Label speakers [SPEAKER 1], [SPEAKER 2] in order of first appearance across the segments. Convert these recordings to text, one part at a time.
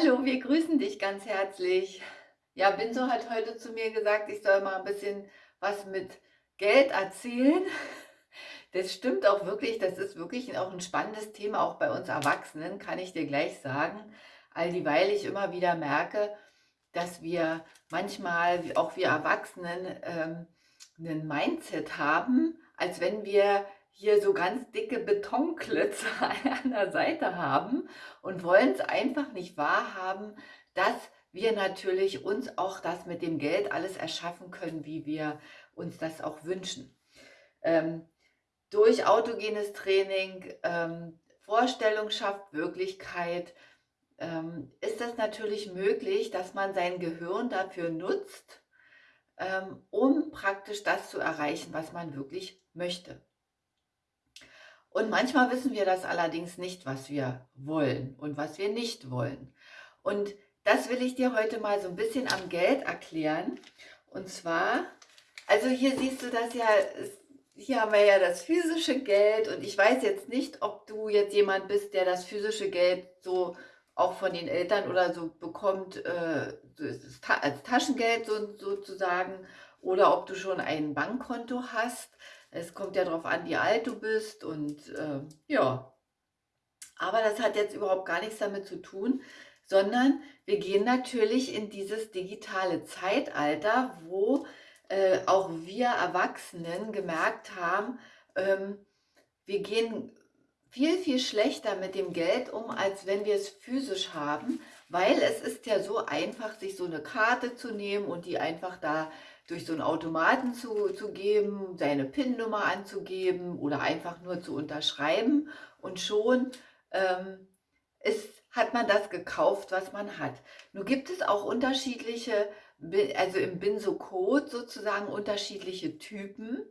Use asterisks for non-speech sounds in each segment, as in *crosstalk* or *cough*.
[SPEAKER 1] Hallo, wir grüßen dich ganz herzlich. Ja, Binso hat heute zu mir gesagt, ich soll mal ein bisschen was mit Geld erzählen. Das stimmt auch wirklich, das ist wirklich auch ein spannendes Thema, auch bei uns Erwachsenen, kann ich dir gleich sagen. All dieweil ich immer wieder merke, dass wir manchmal, auch wir Erwachsenen, ähm, einen Mindset haben, als wenn wir hier so ganz dicke Betonklötze *laughs* an der Seite haben und wollen es einfach nicht wahrhaben, dass wir natürlich uns auch das mit dem Geld alles erschaffen können, wie wir uns das auch wünschen. Ähm, durch autogenes Training, ähm, Vorstellung schafft Wirklichkeit, ähm, ist es natürlich möglich, dass man sein Gehirn dafür nutzt, ähm, um praktisch das zu erreichen, was man wirklich möchte. Und manchmal wissen wir das allerdings nicht, was wir wollen und was wir nicht wollen. Und das will ich dir heute mal so ein bisschen am Geld erklären. Und zwar, also hier siehst du das ja, hier haben wir ja das physische Geld und ich weiß jetzt nicht, ob du jetzt jemand bist, der das physische Geld so auch von den Eltern oder so bekommt, äh, als Taschengeld so, sozusagen, oder ob du schon ein Bankkonto hast. Es kommt ja darauf an, wie alt du bist und äh, ja. Aber das hat jetzt überhaupt gar nichts damit zu tun, sondern wir gehen natürlich in dieses digitale Zeitalter, wo äh, auch wir Erwachsenen gemerkt haben, ähm, wir gehen viel, viel schlechter mit dem Geld um, als wenn wir es physisch haben, weil es ist ja so einfach, sich so eine Karte zu nehmen und die einfach da durch so einen Automaten zu, zu geben, seine PIN-Nummer anzugeben oder einfach nur zu unterschreiben und schon ähm, ist, hat man das gekauft, was man hat. Nun gibt es auch unterschiedliche, also im Binso-Code sozusagen unterschiedliche Typen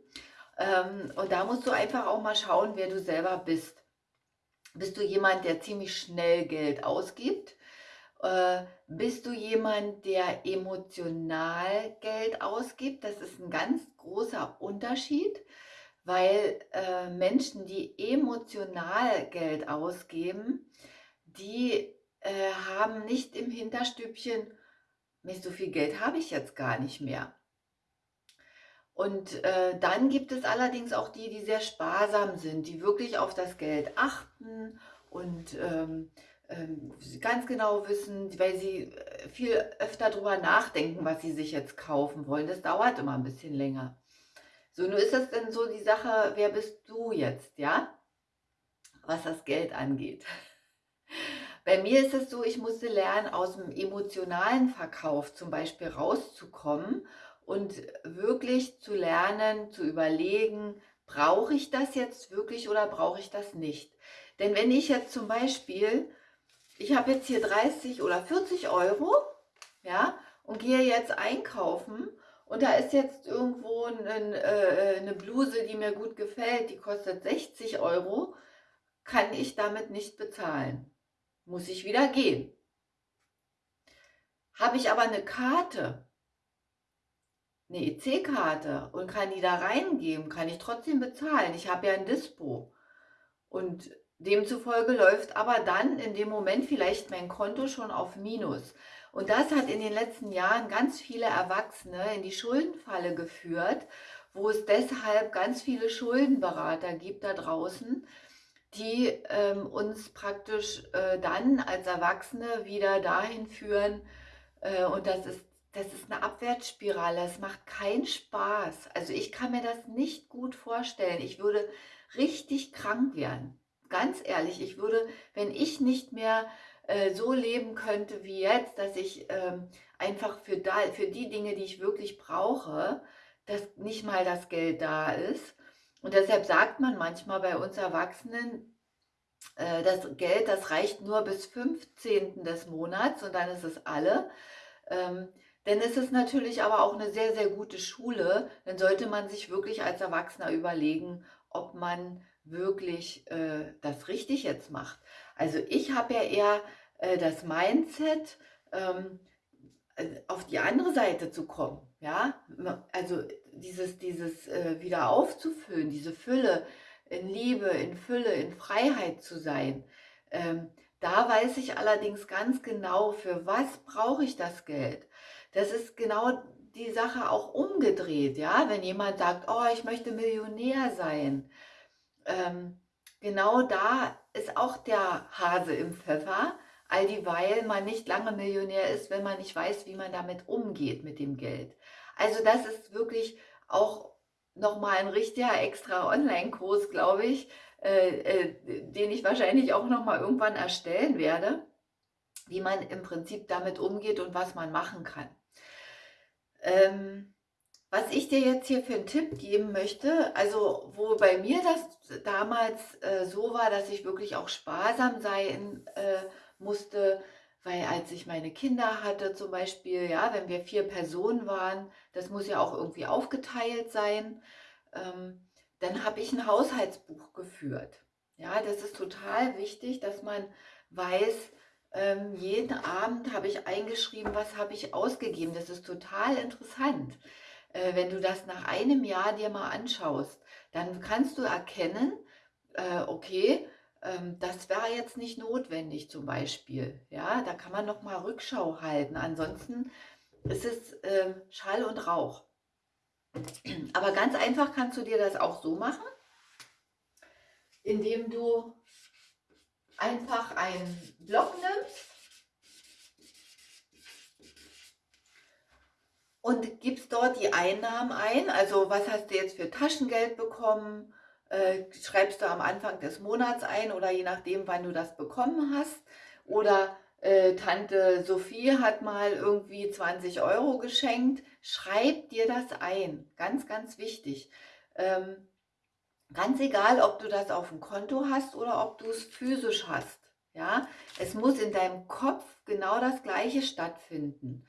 [SPEAKER 1] ähm, und da musst du einfach auch mal schauen, wer du selber bist. Bist du jemand, der ziemlich schnell Geld ausgibt? Äh, bist du jemand, der emotional Geld ausgibt? Das ist ein ganz großer Unterschied, weil äh, Menschen, die emotional Geld ausgeben, die äh, haben nicht im Hinterstübchen, nicht so viel Geld habe ich jetzt gar nicht mehr. Und äh, dann gibt es allerdings auch die, die sehr sparsam sind, die wirklich auf das Geld achten und ähm, ganz genau wissen, weil sie äh, viel öfter darüber nachdenken, was sie sich jetzt kaufen wollen. Das dauert immer ein bisschen länger. So, nun ist das denn so die Sache, wer bist du jetzt, ja? Was das Geld angeht. *laughs* Bei mir ist es so, ich musste lernen, aus dem emotionalen Verkauf zum Beispiel rauszukommen und wirklich zu lernen, zu überlegen, brauche ich das jetzt wirklich oder brauche ich das nicht? Denn wenn ich jetzt zum Beispiel ich habe jetzt hier 30 oder 40 Euro, ja, und gehe jetzt einkaufen und da ist jetzt irgendwo ein, äh, eine Bluse, die mir gut gefällt, die kostet 60 Euro, kann ich damit nicht bezahlen. Muss ich wieder gehen. Habe ich aber eine Karte, eine EC-Karte und kann die da reingeben, kann ich trotzdem bezahlen. Ich habe ja ein Dispo. Und Demzufolge läuft aber dann in dem Moment vielleicht mein Konto schon auf Minus. Und das hat in den letzten Jahren ganz viele Erwachsene in die Schuldenfalle geführt, wo es deshalb ganz viele Schuldenberater gibt da draußen, die ähm, uns praktisch äh, dann als Erwachsene wieder dahin führen, äh, und das ist, das ist eine Abwärtsspirale, es macht keinen Spaß. Also ich kann mir das nicht gut vorstellen. Ich würde richtig krank werden ganz ehrlich, ich würde, wenn ich nicht mehr äh, so leben könnte wie jetzt, dass ich ähm, einfach für, da, für die Dinge, die ich wirklich brauche, dass nicht mal das Geld da ist. Und deshalb sagt man manchmal bei uns Erwachsenen, äh, das Geld, das reicht nur bis 15. des Monats und dann ist es alle. Ähm, denn es ist natürlich aber auch eine sehr, sehr gute Schule. Dann sollte man sich wirklich als Erwachsener überlegen, ob man wirklich äh, das richtig jetzt macht. Also ich habe ja eher äh, das Mindset, ähm, äh, auf die andere Seite zu kommen. Ja, also dieses, dieses äh, wieder aufzufüllen, diese Fülle in Liebe, in Fülle, in Freiheit zu sein. Ähm, Da weiß ich allerdings ganz genau, für was brauche ich das Geld. Das ist genau die Sache auch umgedreht, ja. Wenn jemand sagt, oh, ich möchte Millionär sein, ähm, genau da ist auch der Hase im Pfeffer, all dieweil man nicht lange Millionär ist, wenn man nicht weiß, wie man damit umgeht mit dem Geld. Also das ist wirklich auch nochmal ein richtiger extra Online-Kurs, glaube ich, äh, äh, den ich wahrscheinlich auch nochmal irgendwann erstellen werde, wie man im Prinzip damit umgeht und was man machen kann. Ähm, was ich dir jetzt hier für einen Tipp geben möchte, also wo bei mir das damals äh, so war, dass ich wirklich auch sparsam sein äh, musste, weil als ich meine Kinder hatte zum Beispiel, ja, wenn wir vier Personen waren, das muss ja auch irgendwie aufgeteilt sein, ähm, dann habe ich ein Haushaltsbuch geführt. Ja, das ist total wichtig, dass man weiß, ähm, jeden Abend habe ich eingeschrieben, was habe ich ausgegeben. Das ist total interessant. Äh, wenn du das nach einem Jahr dir mal anschaust, dann kannst du erkennen, äh, okay, ähm, das wäre jetzt nicht notwendig zum Beispiel. Ja, da kann man noch mal Rückschau halten. Ansonsten ist es äh, Schall und Rauch. Aber ganz einfach kannst du dir das auch so machen, indem du einfach einen Block nimmst und gibst dort die Einnahmen ein. Also was hast du jetzt für Taschengeld bekommen? Äh, schreibst du am Anfang des Monats ein oder je nachdem, wann du das bekommen hast. Oder äh, Tante Sophie hat mal irgendwie 20 Euro geschenkt. Schreib dir das ein. Ganz, ganz wichtig. Ähm, ganz egal, ob du das auf dem Konto hast oder ob du es physisch hast. Ja, es muss in deinem Kopf genau das Gleiche stattfinden.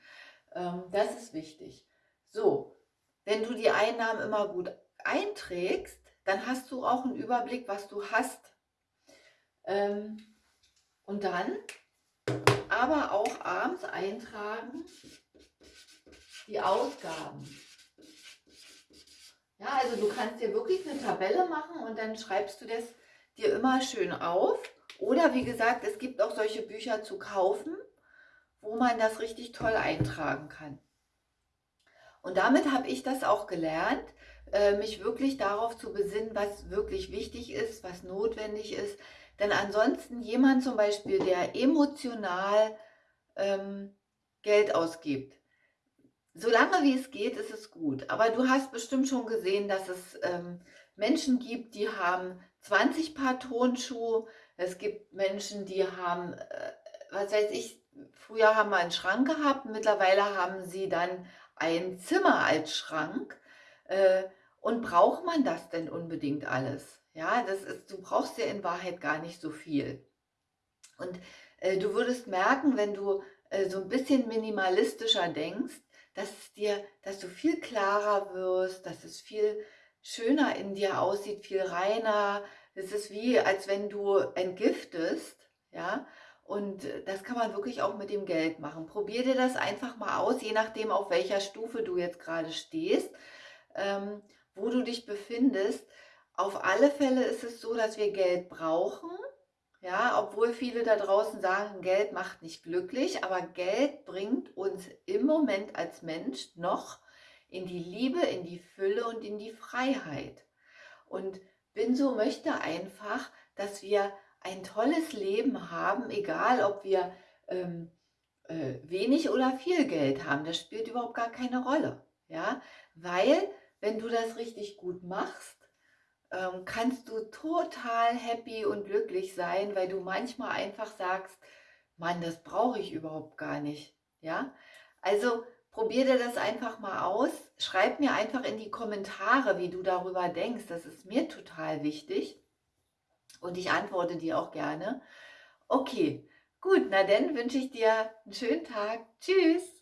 [SPEAKER 1] Ähm, das ist wichtig. So, wenn du die Einnahmen immer gut einträgst, dann hast du auch einen Überblick, was du hast. Ähm, und dann aber auch abends eintragen die Ausgaben. Ja, also du kannst dir wirklich eine Tabelle machen und dann schreibst du das dir immer schön auf. Oder wie gesagt, es gibt auch solche Bücher zu kaufen, wo man das richtig toll eintragen kann. Und damit habe ich das auch gelernt, äh, mich wirklich darauf zu besinnen, was wirklich wichtig ist, was notwendig ist. Denn ansonsten jemand zum Beispiel, der emotional ähm, Geld ausgibt, solange wie es geht, ist es gut. Aber du hast bestimmt schon gesehen, dass es ähm, Menschen gibt, die haben 20 Paar Tonschuhe. Es gibt Menschen, die haben, äh, was weiß ich, früher haben wir einen Schrank gehabt, mittlerweile haben sie dann ein Zimmer als Schrank. Äh, und braucht man das denn unbedingt alles? Ja, das ist, du brauchst ja in Wahrheit gar nicht so viel. Und äh, du würdest merken, wenn du äh, so ein bisschen minimalistischer denkst, dass dir, dass du viel klarer wirst, dass es viel schöner in dir aussieht, viel reiner. Es ist wie, als wenn du entgiftest, ja. Und das kann man wirklich auch mit dem Geld machen. Probier dir das einfach mal aus, je nachdem, auf welcher Stufe du jetzt gerade stehst. Ähm, wo du dich befindest. Auf alle Fälle ist es so, dass wir Geld brauchen. Ja, obwohl viele da draußen sagen, Geld macht nicht glücklich, aber Geld bringt uns im Moment als Mensch noch in die Liebe, in die Fülle und in die Freiheit. Und Binso möchte einfach, dass wir ein tolles Leben haben, egal ob wir ähm, äh, wenig oder viel Geld haben. Das spielt überhaupt gar keine Rolle. Ja, weil wenn du das richtig gut machst, ähm, kannst du total happy und glücklich sein, weil du manchmal einfach sagst, Mann, das brauche ich überhaupt gar nicht. Ja, also probier dir das einfach mal aus. Schreib mir einfach in die Kommentare, wie du darüber denkst. Das ist mir total wichtig. Und ich antworte dir auch gerne. Okay, gut, na dann wünsche ich dir einen schönen Tag. Tschüss.